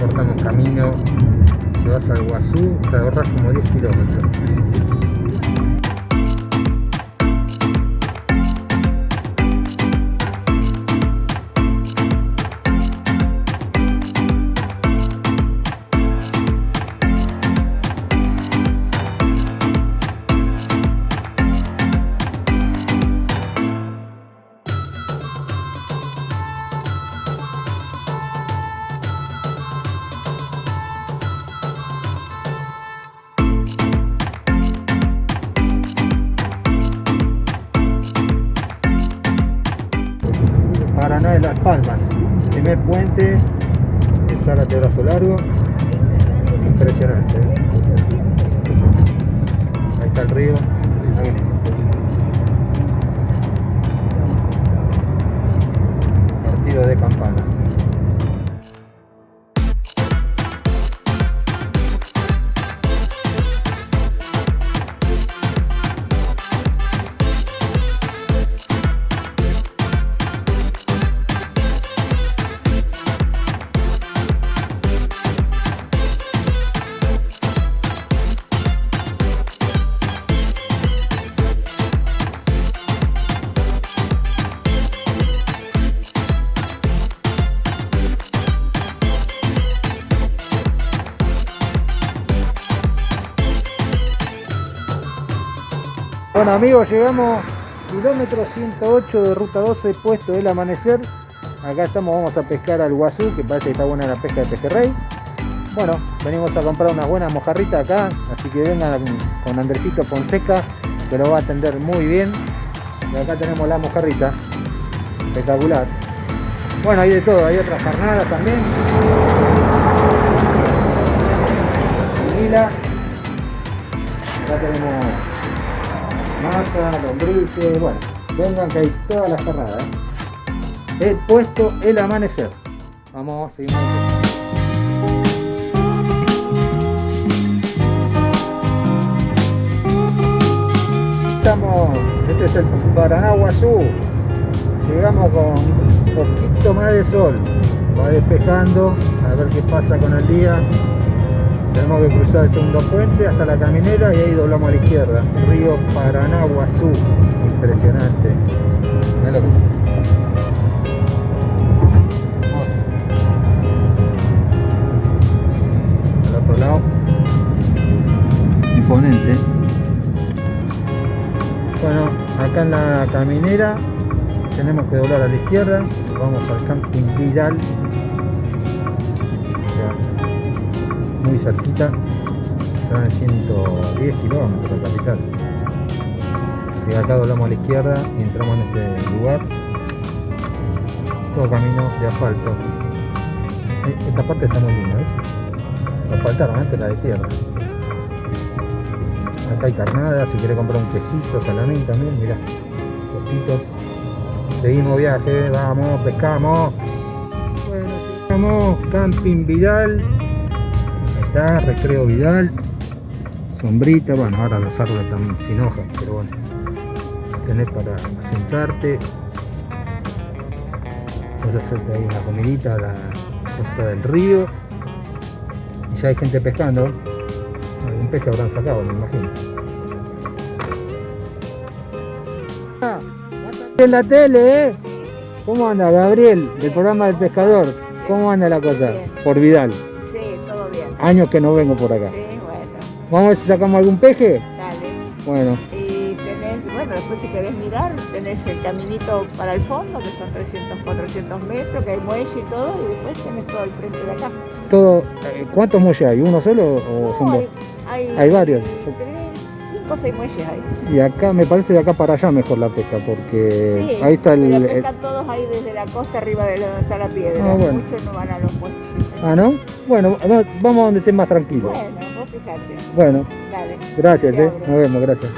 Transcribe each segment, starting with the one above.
cortamos camino, te vas al Guazú, te ahorras como 10 kilómetros. Palmas. Primer puente, el Zárate Brazo Largo. Impresionante. Ahí está el río. Bueno amigos, llegamos kilómetro 108 de ruta 12, puesto del amanecer. Acá estamos, vamos a pescar al guazú, que parece que está buena la pesca de pejerrey. Bueno, venimos a comprar unas buenas mojarritas acá, así que vengan con Andresito Fonseca, que lo va a atender muy bien. Y acá tenemos la mojarrita, espectacular. Bueno, hay de todo, hay otras carnadas también. Acá tenemos masa, lombrices, bueno, vengan que hay todas las carnadas. ¿eh? He puesto el amanecer. Vamos, seguimos. Estamos, este es el Paraná Guazú. Llegamos con un poquito más de sol. Va despejando, a ver qué pasa con el día. Tenemos que cruzar el segundo puente hasta la caminera y ahí doblamos a la izquierda. Río Paraná Guazú. Impresionante. Mira lo que es eso. Hermoso. Al otro lado. Imponente. Bueno, acá en la caminera tenemos que doblar a la izquierda. Vamos al camping Vidal. Cerquita. Serán 110 kilómetros de capital. Si acá doblamos a la izquierda y entramos en este lugar, todo camino de asfalto. Eh, Esta parte está muy linda, ¿eh? Nos faltaron antes la de tierra. Acá hay carnada, si quieres comprar un quesito, salamín también, mirá, postitos. Seguimos viaje, vamos, pescamos. Bueno, llegamos, Camping Vidal. Está, Recreo Vidal. Sombrita, bueno, ahora los árboles están sin hojas, pero bueno. Tenés para sentarte. Puedes hacerte ahí una comidita a la costa del río. Y ya hay gente pescando. Algún pez que habrán sacado, me imagino. En la tele, ¿eh? ¿Cómo anda Gabriel, del programa del pescador? ¿Cómo anda la cosa? Por Vidal. Años que no vengo por acá. Sí, bueno, Vamos a ver si sacamos algún peje. dale. Bueno, Y tenés, bueno, después si querés mirar, tenés el caminito para el fondo, que son 300, 400 metros, que hay muelle y todo, y después tenés todo el frente de acá. todo, eh, ¿cuántos muelles hay? ¿Uno solo o son dos? hay, hay, Hay varios. 5 o 6 muelles ahí. Y acá me parece de acá para allá mejor la pesca porque Sí, ahí está el... pescan todos ahí desde la costa arriba de donde está la piedra. Ah, bueno. Muchos no van a los muelles. Ah, ¿no? Bueno, va- vamos a donde esté más tranquilo. Bueno, vos fijate. Bueno, Dale. gracias, Te eh. abro. Nos vemos, gracias.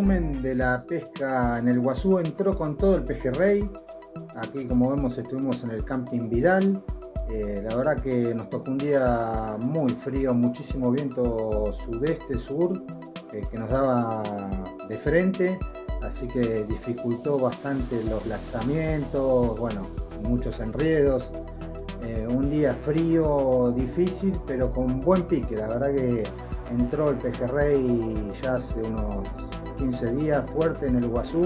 Resumen de la pesca en el Guazú. Entró con todo el pejerrey. Aquí, como vemos, estuvimos en el Camping Vidal. Eh, la verdad que nos tocó un día muy frío, muchísimo viento sudeste, sur, eh, que nos daba de frente, así que dificultó bastante los lanzamientos, bueno, muchos enredos. Eh, un día frío, difícil, pero con buen pique. La verdad que entró el pejerrey ya hace unos 15 días fuerte en el Guazú,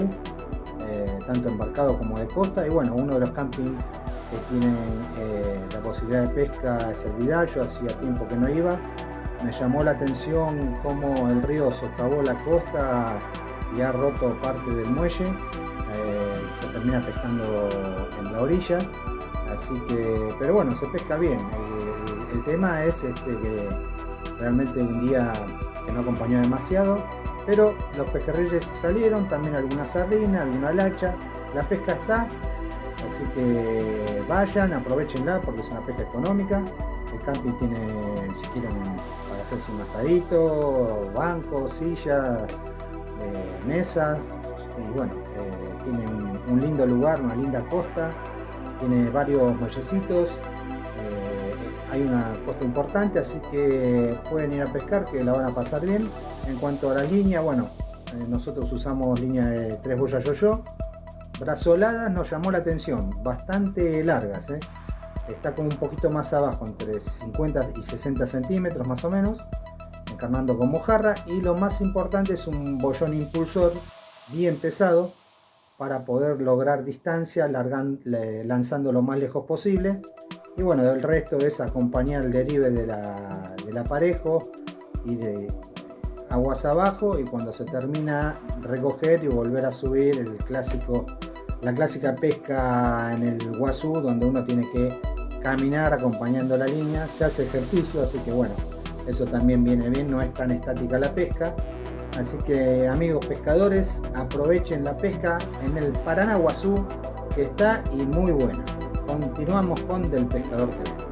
tanto embarcado como de costa, y bueno, uno de los campings que tienen eh, la posibilidad de pesca es el Vidal, yo hacía tiempo que no iba. Me llamó la atención cómo el río socavó la costa y ha roto parte del muelle. Eh, se termina pescando en la orilla. Así que, pero bueno, se pesca bien. El, tema es este, que realmente un día que no acompañó demasiado. Pero los pejerreyes salieron, también alguna sardina, alguna lacha. La pesca está, Así que vayan, aprovechenla porque es una pesca económica. El camping tiene, si quieren, para hacerse un asadito, bancos, sillas, eh, mesas. Y bueno, eh, tiene un, lindo lugar, una linda costa. Tiene varios muellecitos. Eh, hay una costa importante, así que pueden ir a pescar, que la van a pasar bien. En cuanto a la línea, bueno, nosotros usamos línea de 3 boyas yo-yo Brazoladas nos llamó la atención, bastante largas, ¿eh? está como un poquito más abajo, entre 50 y 60 centímetros más o menos, encarnando con mojarra y lo más importante es un bollón impulsor bien pesado para poder lograr distancia lanzando lo más lejos posible y bueno, el resto es acompañar el derive de del aparejo y de aguas abajo y cuando se termina recoger y volver a subir el clásico la clásica pesca en el Guazú donde uno tiene que caminar acompañando la línea se hace ejercicio así que bueno eso también viene bien no es tan estática la pesca. Así que amigos pescadores aprovechen la pesca en el Paraná Guazú que está y muy buena continuamos con del pescador TV